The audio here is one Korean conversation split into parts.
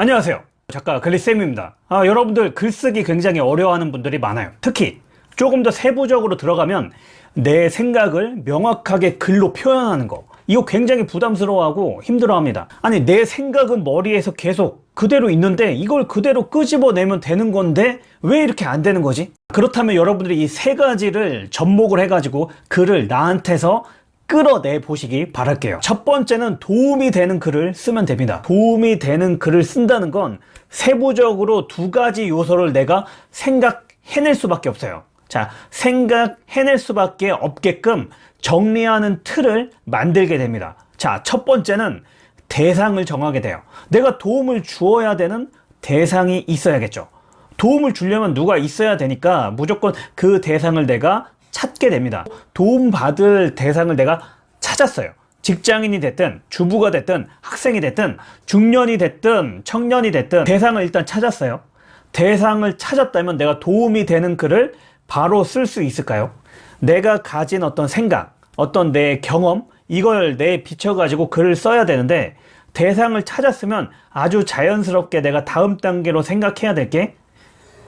안녕하세요. 작가 글리쌤입니다. 아, 여러분들 글쓰기 굉장히 어려워하는 분들이 많아요. 특히 조금 더 세부적으로 들어가면 내 생각을 명확하게 글로 표현하는 거. 이거 굉장히 부담스러워하고 힘들어합니다. 아니 내 생각은 머리에서 계속 그대로 있는데 이걸 그대로 끄집어내면 되는 건데 왜 이렇게 안 되는 거지? 그렇다면 여러분들이 이 세 가지를 접목을 해가지고 글을 나한테서 끌어내 보시기 바랄게요. 첫 번째는 도움이 되는 글을 쓰면 됩니다. 도움이 되는 글을 쓴다는 건 세부적으로 두 가지 요소를 내가 생각해낼 수밖에 없어요. 자 생각해낼 수밖에 없게끔 정리하는 틀을 만들게 됩니다. 자 첫 번째는 대상을 정하게 돼요. 내가 도움을 주어야 되는 대상이 있어야겠죠. 도움을 주려면 누가 있어야 되니까 무조건 그 대상을 내가 찾게 됩니다. 도움받을 대상을 내가 찾았어요. 직장인이 됐든 주부가 됐든 학생이 됐든 중년이 됐든 청년이 됐든 대상을 일단 찾았어요. 대상을 찾았다면 내가 도움이 되는 글을 바로 쓸 수 있을까요? 내가 가진 어떤 생각, 어떤 내 경험 이걸 내 비춰 가지고 글을 써야 되는데 대상을 찾았으면 아주 자연스럽게 내가 다음 단계로 생각해야 될 게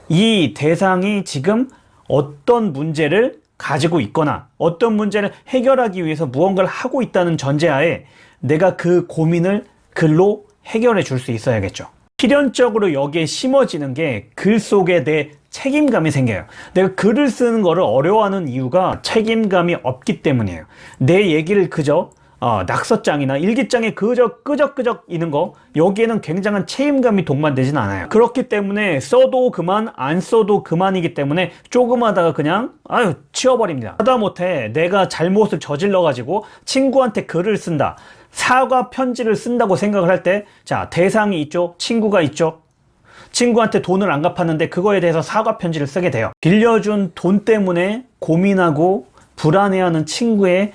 이 대상이 지금 어떤 문제를 가지고 있거나 어떤 문제를 해결하기 위해서 무언가를 하고 있다는 전제하에 내가 그 고민을 글로 해결해 줄 수 있어야겠죠. 필연적으로 여기에 심어지는 게 글 속에 내 책임감이 생겨요. 내가 글을 쓰는 거를 어려워하는 이유가 책임감이 없기 때문이에요. 내 얘기를 그저 어, 낙서장이나 일기장에 그저 끄적끄적 있는 거 여기에는 굉장한 책임감이 동반되진 않아요. 그렇기 때문에 써도 그만 안 써도 그만이기 때문에 조금 하다가 그냥 아유 치워버립니다. 하다못해 내가 잘못을 저질러 가지고 친구한테 글을 쓴다. 사과 편지를 쓴다고 생각을 할 때 자 대상이 있죠? 친구가 있죠? 친구한테 돈을 안 갚았는데 그거에 대해서 사과 편지를 쓰게 돼요. 빌려준 돈 때문에 고민하고 불안해하는 친구의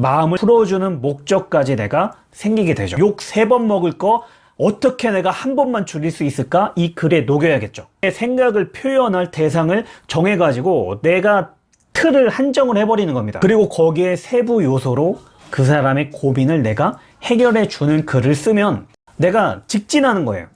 마음을 풀어주는 목적까지 내가 생기게 되죠. 욕 세 번 먹을 거 어떻게 내가 한 번만 줄일 수 있을까? 이 글에 녹여야겠죠. 내 생각을 표현할 대상을 정해 가지고 내가 틀을 한정을 해버리는 겁니다. 그리고 거기에 세부 요소로 그 사람의 고민을 내가 해결해 주는 글을 쓰면 내가 직진하는 거예요.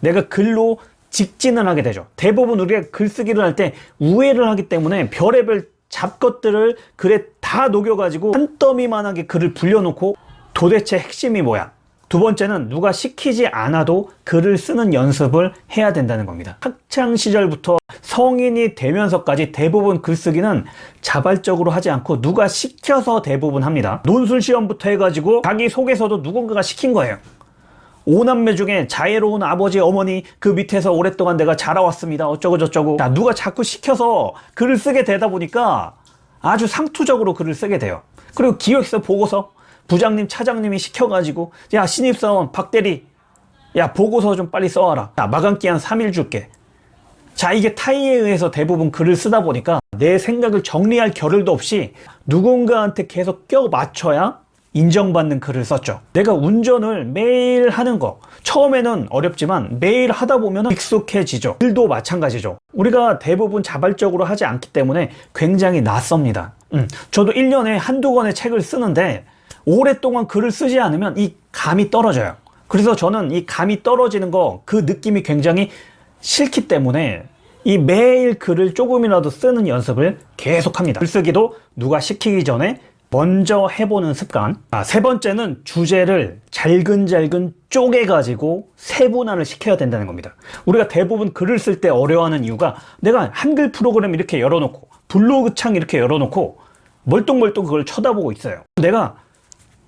내가 글로 직진을 하게 되죠. 대부분 우리가 글쓰기를 할 때 우회를 하기 때문에 별의별 잡것들을 글에 다 녹여가지고 한 더미만하게 글을 불려놓고 도대체 핵심이 뭐야? 두 번째는 누가 시키지 않아도 글을 쓰는 연습을 해야 된다는 겁니다. 학창 시절부터 성인이 되면서까지 대부분 글쓰기는 자발적으로 하지 않고 누가 시켜서 대부분 합니다. 논술 시험부터 해가지고 자기 속에서도 누군가가 시킨 거예요 오남매 중에 자애로운 아버지 어머니 그 밑에서 오랫동안 내가 자라왔습니다. 어쩌고 저쩌고. 자, 누가 자꾸 시켜서 글을 쓰게 되다 보니까 아주 상투적으로 글을 쓰게 돼요. 그리고 기획서 보고서 부장님 차장님이 시켜가지고 야 신입사원 박대리 야 보고서 좀 빨리 써와라. 야 마감기한 3일 줄게. 자 이게 타이에 의해서 대부분 글을 쓰다 보니까 내 생각을 정리할 겨를도 없이 누군가한테 계속 껴 맞춰야 인정받는 글을 썼죠. 내가 운전을 매일 하는 거. 처음에는 어렵지만 매일 하다 보면 익숙해지죠. 글도 마찬가지죠. 우리가 대부분 자발적으로 하지 않기 때문에 굉장히 낯섭니다. 음, 저도 1년에 한두 권의 책을 쓰는데 오랫동안 글을 쓰지 않으면 이 감이 떨어져요. 그래서 저는 이 감이 떨어지는 거 그 느낌이 굉장히 싫기 때문에 이 매일 글을 조금이라도 쓰는 연습을 계속합니다. 글쓰기도 누가 시키기 전에 먼저 해보는 습관. 아, 세 번째는 주제를 잘근잘근 쪼개가지고 세분화를 시켜야 된다는 겁니다. 우리가 대부분 글을 쓸 때 어려워하는 이유가 내가 한글 프로그램 이렇게 열어놓고 블로그 창 이렇게 열어놓고 멀뚱멀뚱 그걸 쳐다보고 있어요. 내가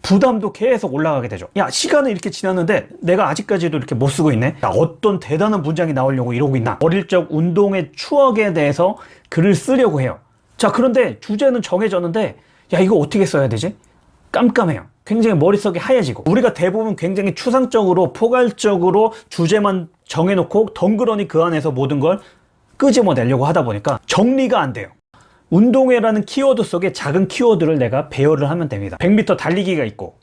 부담도 계속 올라가게 되죠. 야 시간은 이렇게 지났는데 내가 아직까지도 이렇게 못 쓰고 있네. 야, 어떤 대단한 문장이 나오려고 이러고 있나? 어릴 적 운동의 추억에 대해서 글을 쓰려고 해요. 자 그런데 주제는 정해졌는데 야 이거 어떻게 써야 되지? 깜깜해요. 굉장히 머릿속이 하얘지고. 우리가 대부분 굉장히 추상적으로 포괄적으로 주제만 정해놓고 덩그러니 그 안에서 모든 걸 끄집어내려고 하다 보니까 정리가 안 돼요. 운동회라는 키워드 속에 작은 키워드를 내가 배열을 하면 됩니다. 100m 달리기가 있고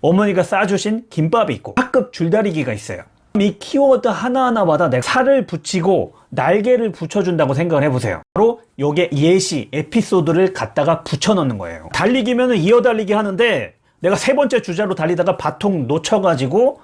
어머니가 싸주신 김밥이 있고 학급 줄다리기가 있어요 이 키워드 하나하나마다 내가 살을 붙이고 날개를 붙여준다고 생각을 해보세요. 바로 여기에 예시, 에피소드를 갖다가 붙여넣는 거예요. 달리기면 이어달리기 하는데 내가 세 번째 주자로 달리다가 바통 놓쳐가지고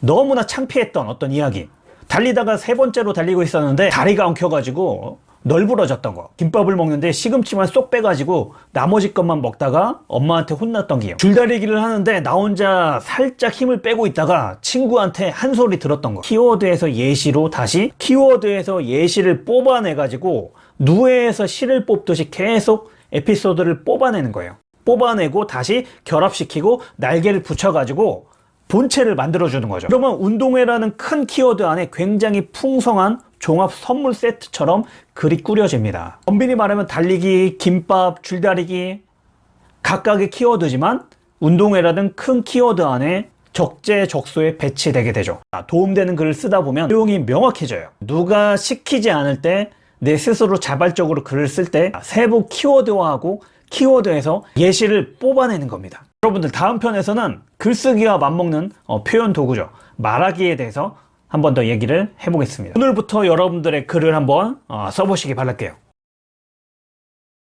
너무나 창피했던 어떤 이야기. 달리다가 세 번째로 달리고 있었는데 다리가 엉켜가지고 널브러졌던 거. 김밥을 먹는데 시금치만 쏙 빼가지고 나머지 것만 먹다가 엄마한테 혼났던 기억. 줄다리기를 하는데 나 혼자 살짝 힘을 빼고 있다가 친구한테 한 소리 들었던 거. 키워드에서 예시로 다시 키워드에서 예시를 뽑아내가지고 누에에서 실을 뽑듯이 계속 에피소드를 뽑아내는 거예요. 뽑아내고 다시 결합시키고 날개를 붙여가지고 본체를 만들어주는 거죠. 그러면 운동회라는 큰 키워드 안에 굉장히 풍성한 종합 선물 세트처럼 글이 꾸려집니다. 엄밀히 말하면 달리기, 김밥, 줄다리기 각각의 키워드지만 운동회라는 큰 키워드 안에 적재적소에 배치되게 되죠. 아, 도움되는 글을 쓰다 보면 내용이 명확해져요. 누가 시키지 않을 때 내 스스로 자발적으로 글을 쓸 때 세부 키워드화하고 키워드에서 예시를 뽑아내는 겁니다. 여러분들 다음 편에서는 글쓰기와 맞먹는 어, 표현 도구죠. 말하기에 대해서 한번 더 얘기를 해보겠습니다. 오늘부터 여러분들의 글을 한번 어, 써보시기 바랄게요.